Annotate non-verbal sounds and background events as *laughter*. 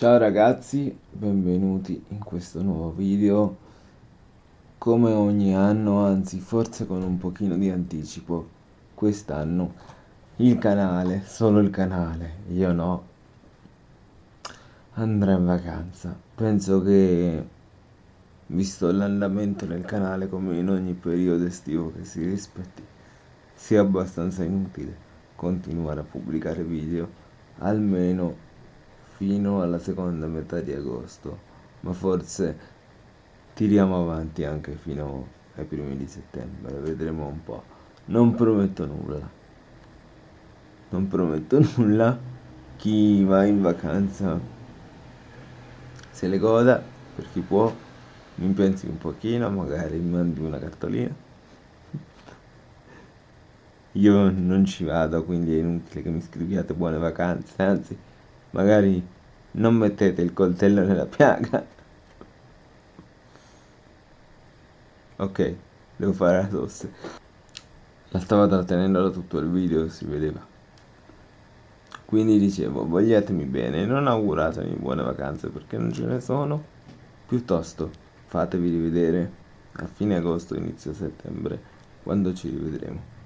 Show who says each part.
Speaker 1: Ciao ragazzi, benvenuti in questo nuovo video. Come ogni anno, anzi forse con un pochino di anticipo, quest'anno il canale, solo il canale, io no, andrà in vacanza. Penso che, visto l'andamento del canale come in ogni periodo estivo che si rispetti, sia abbastanza inutile continuare a pubblicare video, almeno fino alla seconda metà di agosto, ma forse tiriamo avanti anche fino ai primi di settembre, vedremo un po'. Non prometto nulla. Non prometto *laughs* nulla. Chi va in vacanza se le goda, per chi può, mi pensi un pochino, magari mi mandi una cartolina. *laughs* Io non ci vado, quindi è inutile che mi scriviate buone vacanze, anzi magari non mettete il coltello nella piaga. Ok devo fare la tosse. La stavo trattenendo tutto il video si vedeva. Quindi dicevo vogliatemi bene non auguratemi buone vacanze perché non ce ne sono. Piuttosto fatevi rivedere a fine agosto inizio settembre quando ci rivedremo